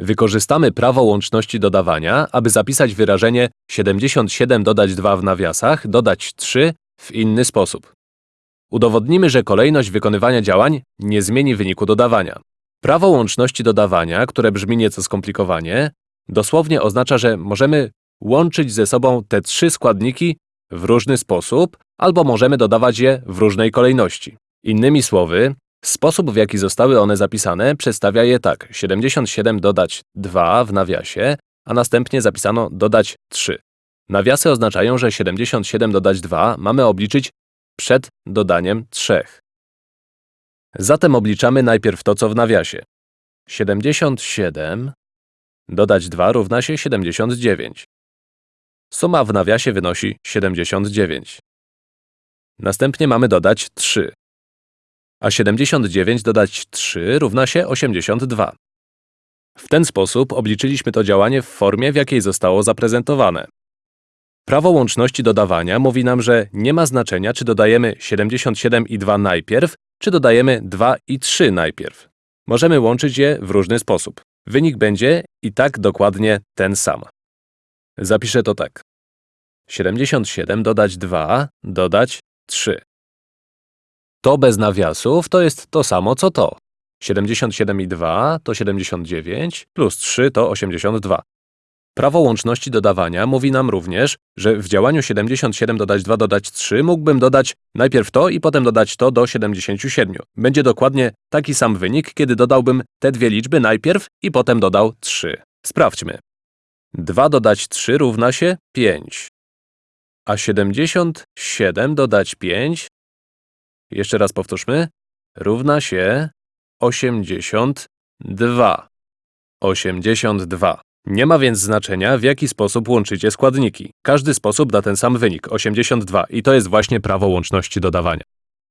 Wykorzystamy prawo łączności dodawania, aby zapisać wyrażenie 77 dodać 2 w nawiasach, dodać 3 w inny sposób. Udowodnimy, że kolejność wykonywania działań nie zmieni wyniku dodawania. Prawo łączności dodawania, które brzmi nieco skomplikowanie, dosłownie oznacza, że możemy łączyć ze sobą te trzy składniki w różny sposób, albo możemy dodawać je w różnej kolejności. Innymi słowy, sposób w jaki zostały one zapisane przedstawia je tak 77 dodać 2 w nawiasie, a następnie zapisano dodać 3. Nawiasy oznaczają, że 77 dodać 2 mamy obliczyć przed dodaniem 3. Zatem obliczamy najpierw to, co w nawiasie. 77 dodać 2 równa się 79. Suma w nawiasie wynosi 79. Następnie mamy dodać 3. A 79 dodać 3 równa się 82. W ten sposób obliczyliśmy to działanie w formie, w jakiej zostało zaprezentowane. Prawo łączności dodawania mówi nam, że nie ma znaczenia, czy dodajemy 77 i 2 najpierw, czy dodajemy 2 i 3 najpierw. Możemy łączyć je w różny sposób. Wynik będzie i tak dokładnie ten sam. Zapiszę to tak. 77 dodać 2 dodać 3. To bez nawiasów to jest to samo co to. 77 i 2 to 79, plus 3 to 82. Prawo łączności dodawania mówi nam również, że w działaniu 77 dodać 2 dodać 3 mógłbym dodać najpierw to i potem dodać to do 77. Będzie dokładnie taki sam wynik, kiedy dodałbym te dwie liczby najpierw i potem dodał 3. Sprawdźmy. 2 dodać 3 równa się 5. A 77 dodać 5, jeszcze raz powtórzmy, równa się 82. 82. Nie ma więc znaczenia, w jaki sposób łączycie składniki. Każdy sposób da ten sam wynik 82 i to jest właśnie prawo łączności dodawania.